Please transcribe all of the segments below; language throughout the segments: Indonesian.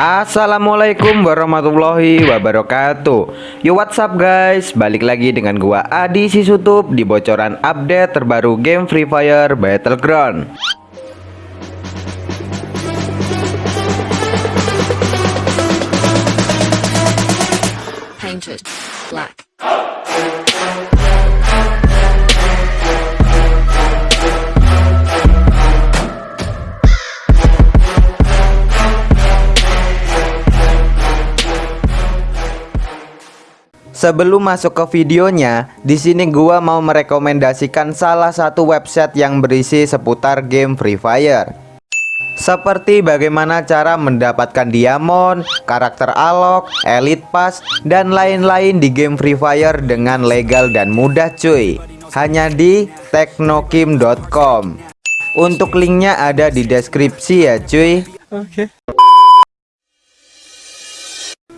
Assalamualaikum warahmatullahi wabarakatuh. Yo what's up guys? Balik lagi dengan gua Adi Sisutup Di bocoran update terbaru game Free Fire Battleground. Painted black. Sebelum masuk ke videonya, di sini gua mau merekomendasikan salah satu website yang berisi seputar game Free Fire. Seperti bagaimana cara mendapatkan diamond, karakter alok, elite pass, dan lain-lain di game Free Fire dengan legal dan mudah cuy. Hanya di teknokim.com. Untuk linknya ada di deskripsi ya cuy.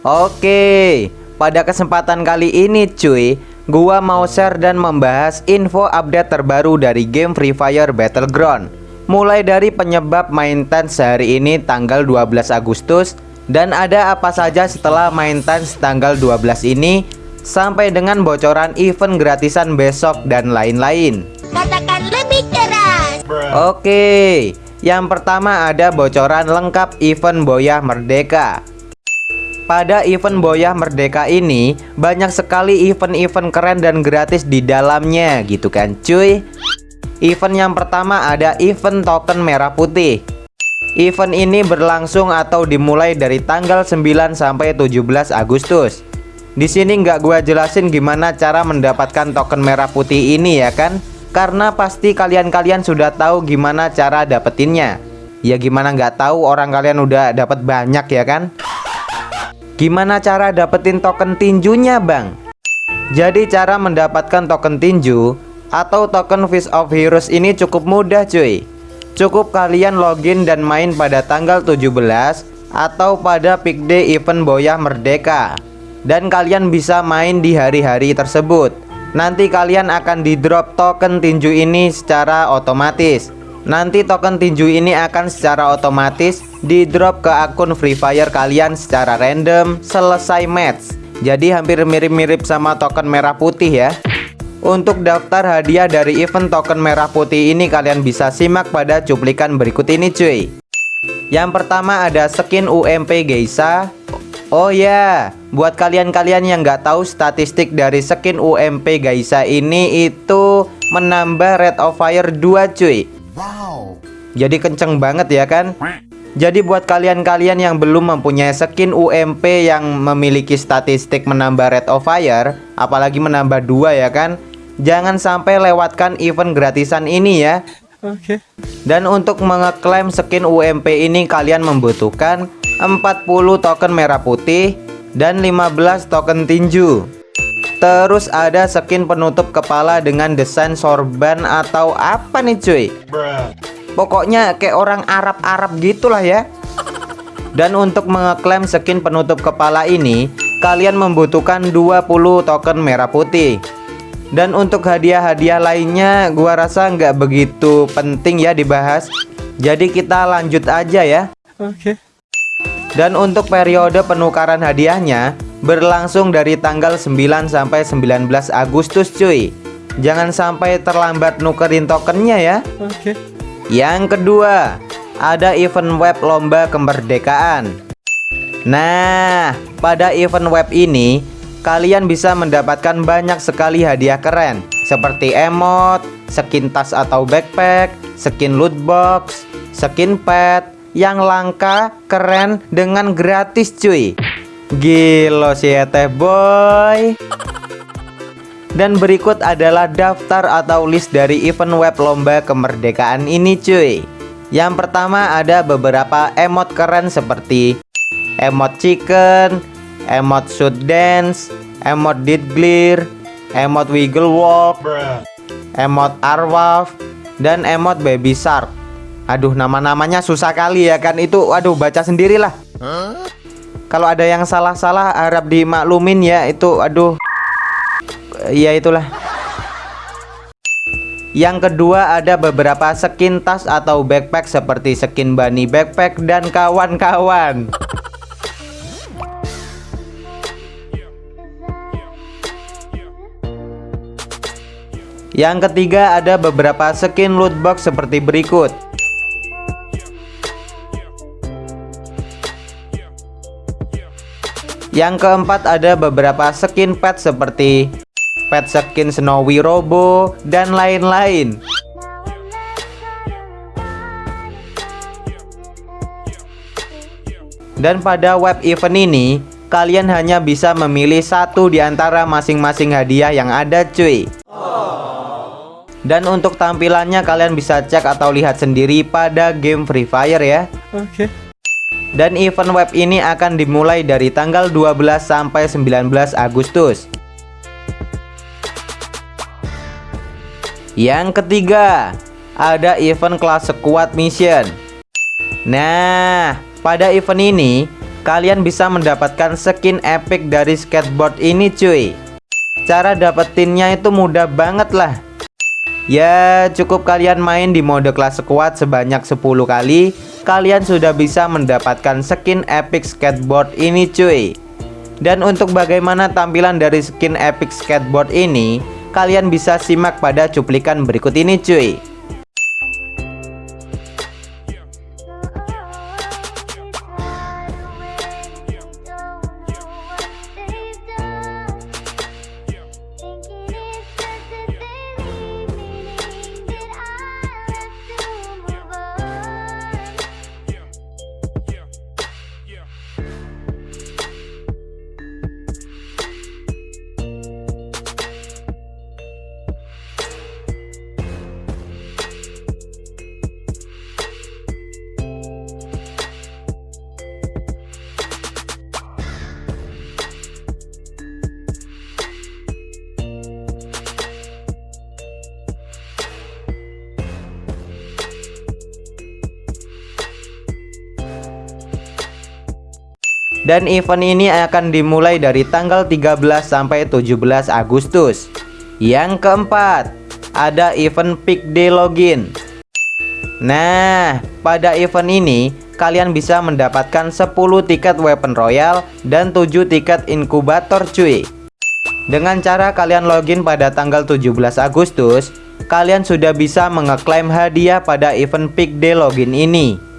Oke, pada kesempatan kali ini cuy, gua mau share dan membahas info update terbaru dari game Free Fire Battleground. Mulai dari penyebab main tense hari ini tanggal 12 Agustus dan ada apa saja setelah main tense tanggal 12 ini sampai dengan bocoran event gratisan besok dan lain-lain. Katakan lebih keras. Oke, yang pertama ada bocoran lengkap event Boyah Merdeka. Pada event Boyah Merdeka ini banyak sekali event-event keren dan gratis di dalamnya gitu kan cuy. Event yang pertama ada event token merah putih. Event ini berlangsung atau dimulai dari tanggal 9 sampai 17 Agustus. Di sini nggak gua jelasin gimana cara mendapatkan token merah putih ini ya kan? Karena pasti kalian-kalian sudah tahu gimana cara dapetinnya. Ya gimana nggak tahu orang kalian udah dapat banyak ya kan? Gimana cara dapetin token tinjunya bang? Jadi cara mendapatkan token tinju atau token Fish of Heroes ini cukup mudah cuy. Cukup kalian login dan main pada tanggal 17 atau pada peak day event Boyah Merdeka. Dan kalian bisa main di hari-hari tersebut. Nanti kalian akan di drop token tinju ini secara otomatis Nanti token tinju ini akan secara otomatis di drop ke akun Free Fire kalian secara random selesai match. Jadi hampir mirip-mirip sama token merah putih ya. Untuk daftar hadiah dari event token merah putih ini kalian bisa simak pada cuplikan berikut ini cuy. Yang pertama ada skin UMP Geisa Oh ya, buat kalian-kalian yang nggak tahu statistik dari skin UMP Geisa ini itu menambah rate of fire 2 cuy Wow. Jadi kenceng banget ya kan? Jadi buat kalian-kalian yang belum mempunyai skin UMP yang memiliki statistik menambah rate of fire Apalagi menambah dua ya kan? Jangan sampai lewatkan event gratisan ini ya. Oke. Dan untuk mengeklaim skin UMP ini kalian membutuhkan 40 token merah putih dan 15 token tinju Terus ada skin penutup kepala dengan desain sorban atau apa nih cuy? Pokoknya kayak orang Arab-Arab gitulah ya. Dan untuk mengeklaim skin penutup kepala ini Kalian membutuhkan 20 token merah putih. Dan untuk hadiah-hadiah lainnya gua rasa nggak begitu penting ya dibahas. Jadi kita lanjut aja ya. Oke. Dan untuk periode penukaran hadiahnya Berlangsung dari tanggal 9 sampai 19 Agustus cuy. Jangan sampai terlambat nukerin tokennya ya. Oke. Yang kedua Ada event web lomba kemerdekaan. Nah pada event web ini kalian bisa mendapatkan banyak sekali hadiah keren seperti emot, skin tas atau backpack, skin loot box, skin pet yang langka, keren dengan gratis cuy. Gilo sih ya teh boy. Dan berikut adalah daftar atau list dari event web lomba kemerdekaan ini cuy. Yang pertama ada beberapa emot keren seperti emot chicken, emot shoot dance, emot did clear, emot wiggle walk, emot arwaf, dan emot baby shark. Aduh nama-namanya susah kali ya kan itu aduh baca sendirilah. Huh? Kalau ada yang salah-salah harap dimaklumin ya itu aduh. Ya itulah. Yang kedua ada beberapa skin tas atau backpack seperti skin bunny backpack dan kawan-kawan. Yang ketiga ada beberapa skin loot box seperti berikut. Yang keempat ada beberapa skin pet seperti pet skin Snowy Robo dan lain-lain. Dan pada web event ini kalian hanya bisa memilih satu di antara masing-masing hadiah yang ada cuy. Dan untuk tampilannya kalian bisa cek atau lihat sendiri pada game Free Fire ya. Oke. Dan event web ini akan dimulai dari tanggal 12 sampai 19 Agustus. Yang ketiga Ada event kelas squad mission. Nah pada event ini Kalian bisa mendapatkan skin epic dari skateboard ini cuy. Cara dapetinnya itu mudah banget lah. Ya cukup kalian main di mode kelas squad sebanyak 10 kali Kalian sudah bisa mendapatkan skin epic skateboard ini cuy. Dan untuk bagaimana tampilan dari skin epic skateboard ini Kalian bisa simak pada cuplikan berikut ini cuy Dan event ini akan dimulai dari tanggal 13 sampai 17 Agustus. Yang keempat Ada event Peak Day Login. Nah pada event ini Kalian bisa mendapatkan 10 tiket Weapon Royal Dan 7 tiket inkubator cuy. Dengan cara kalian login pada tanggal 17 Agustus Kalian sudah bisa mengeklaim hadiah pada event Peak Day Login ini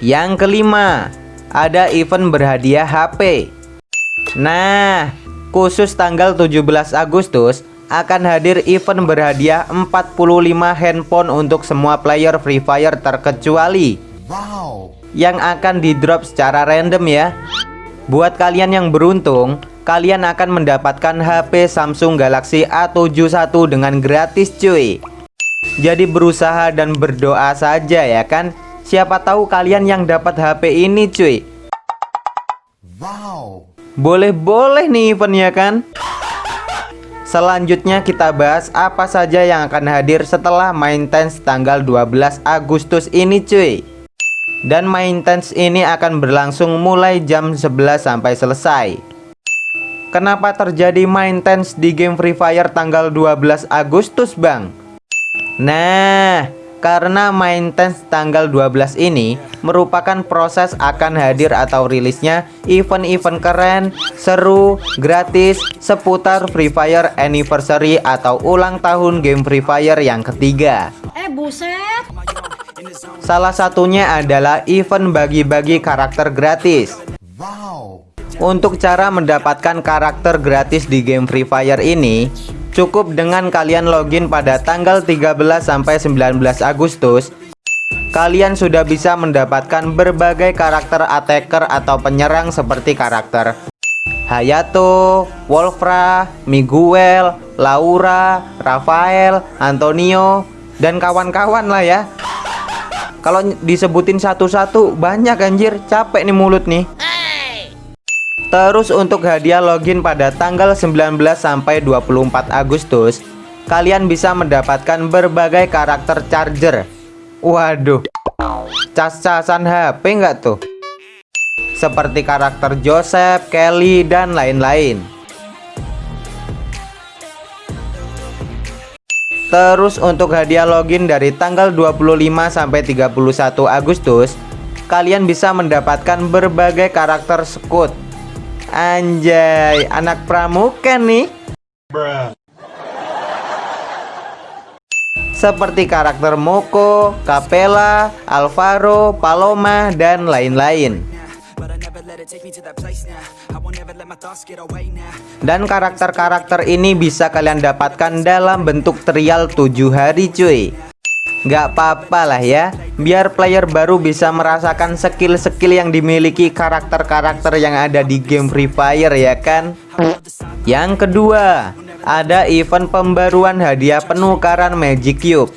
Yang kelima, ada event berhadiah HP. Nah, khusus tanggal 17 Agustus akan hadir event berhadiah 45 handphone untuk semua player Free Fire terkecuali. Wow. Yang akan di drop secara random ya. Buat kalian yang beruntung, kalian akan mendapatkan HP Samsung Galaxy A71 dengan gratis cuy. Jadi berusaha dan berdoa saja ya kan Siapa tahu kalian yang dapat HP ini cuy Wow. Boleh-boleh nih eventnya kan Selanjutnya kita bahas apa saja yang akan hadir setelah main tense tanggal 12 Agustus ini cuy Dan main tense ini akan berlangsung mulai jam 11 sampai selesai Kenapa terjadi main tense di game Free Fire tanggal 12 Agustus bang? Nah karena maintenance tanggal 12 ini merupakan proses akan hadir atau rilisnya event-event keren, seru, gratis seputar Free Fire Anniversary atau ulang tahun game Free Fire yang ketiga. Eh buset. Salah satunya adalah event bagi-bagi karakter gratis. Wow. Untuk cara mendapatkan karakter gratis di game Free Fire ini, Cukup dengan kalian login pada tanggal 13 sampai 19 Agustus. Kalian sudah bisa mendapatkan berbagai karakter attacker atau penyerang seperti karakter Hayato, Wolfra, Miguel, Laura, Rafael, Antonio, dan kawan-kawan lah ya. Kalau disebutin satu-satu banyak anjir, capek nih mulut nih Terus untuk hadiah login pada tanggal 19 sampai 24 Agustus, kalian bisa mendapatkan berbagai karakter charger. Waduh. Cas-casan HP nggak tuh? Seperti karakter Joseph, Kelly, dan lain-lain. Terus untuk hadiah login dari tanggal 25 sampai 31 Agustus, kalian bisa mendapatkan berbagai karakter Scout Anjay, anak pramuka nih. Seperti karakter Moko, Capella, Alvaro, Paloma, dan lain-lain. Dan karakter-karakter ini bisa kalian dapatkan dalam bentuk trial 7 hari cuy Gak apa-apa lah ya. Biar player baru bisa merasakan skill-skill yang dimiliki karakter-karakter yang ada di game Free Fire ya kan? Yang kedua Ada event pembaruan hadiah penukaran Magic Cube.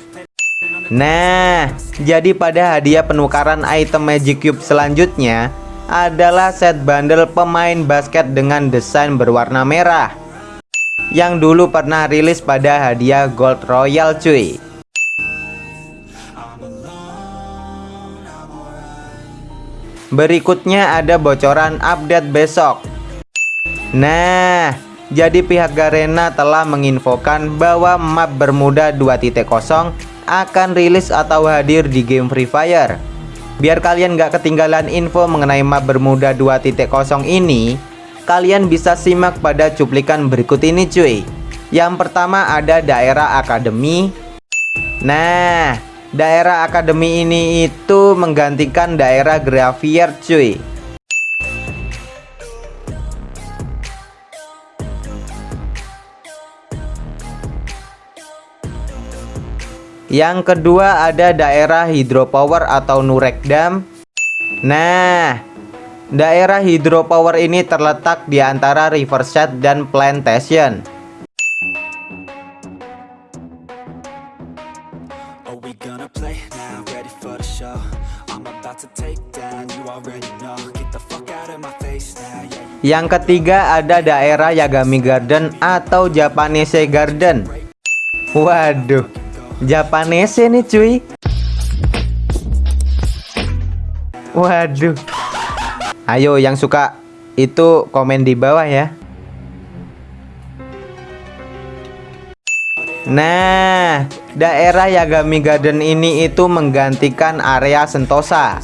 Nah, jadi pada hadiah penukaran item Magic Cube selanjutnya adalah set bundle pemain basket dengan desain berwarna merah yang dulu pernah rilis pada hadiah Gold Royal cuy. Berikutnya ada bocoran update besok. Nah, jadi pihak Garena telah menginfokan bahwa map Bermuda 2.0 akan rilis atau hadir di game Free Fire. Biar kalian gak ketinggalan info mengenai map Bermuda 2.0 ini, kalian bisa simak pada cuplikan berikut ini cuy. Yang pertama ada daerah akademi. Nah, daerah akademi ini itu menggantikan daerah graveyard cuy. Yang kedua ada daerah hidropower atau Nurek Dam. Nah, daerah hidropower ini terletak di antara Riverside dan Plantation. Yang ketiga ada daerah Yagami Garden atau Japanese Garden. Waduh, Japanese nih cuy. Waduh. Ayo yang suka itu komen di bawah ya. Nah, daerah Yagami Garden ini itu menggantikan area Sentosa.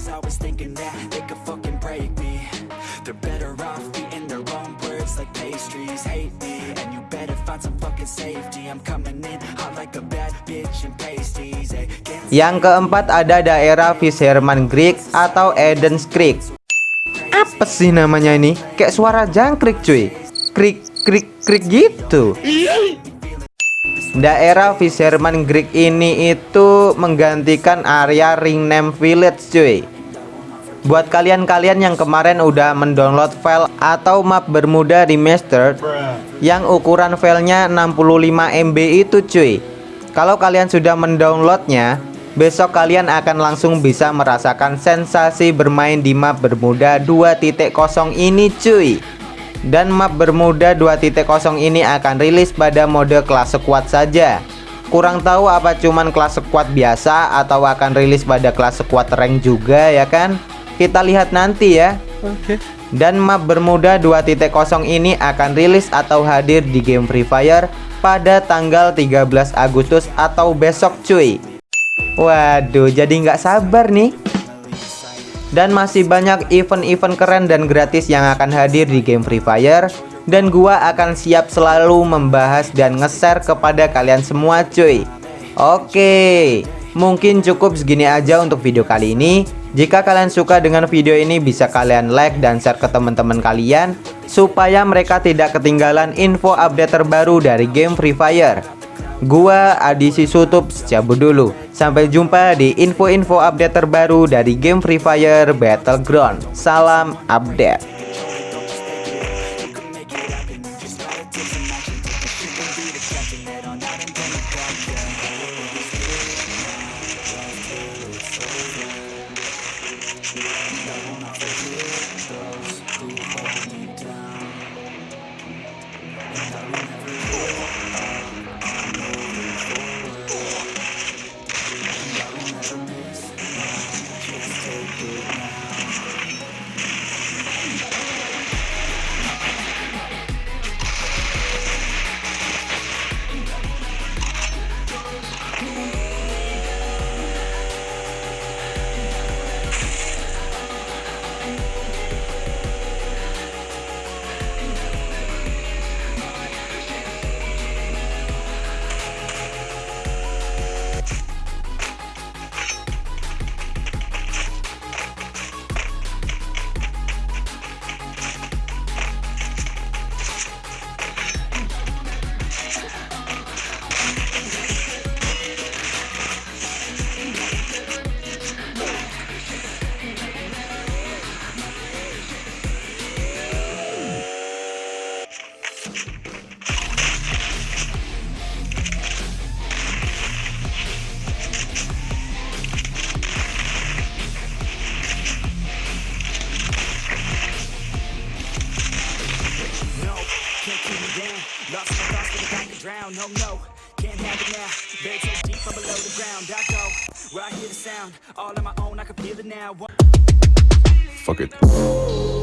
Yang keempat ada daerah Fisherman Creek atau Eden's Creek. Apa sih namanya ini? Kayak suara jangkrik cuy. Krik krik krik gitu. Daerah Fisherman Creek ini itu menggantikan area Ringnam Village cuy. Buat kalian-kalian yang kemarin udah mendownload file atau map Bermuda Remastered yang ukuran filenya 65 MB itu cuy. Kalau kalian sudah mendownloadnya, besok kalian akan langsung bisa merasakan sensasi bermain di map Bermuda 2.0 ini cuy. Dan map Bermuda 2.0 ini akan rilis pada mode kelas squad saja. Kurang tahu apa cuman kelas squad biasa atau akan rilis pada kelas squad rank juga ya kan? Kita lihat nanti ya. Dan map Bermuda 2.0 ini akan rilis atau hadir di game Free Fire pada tanggal 13 Agustus atau besok cuy. Waduh, jadi nggak sabar nih. Dan masih banyak event-event keren dan gratis yang akan hadir di game Free Fire. Dan gua akan siap selalu membahas dan nge-share kepada kalian semua cuy. Oke, mungkin cukup segini aja untuk video kali ini. Jika kalian suka dengan video ini bisa kalian like dan share ke teman-teman kalian Supaya mereka tidak ketinggalan info update terbaru dari game Free Fire Gua Adisi Sutup cabut dulu. Sampai jumpa di info-info update terbaru dari game Free Fire Battleground. Salam update. Down, no, no, can't have it now. Buried so deep, I'm below the ground. I go where I hear the sound, all on my own, I can feel it now. Fuck it.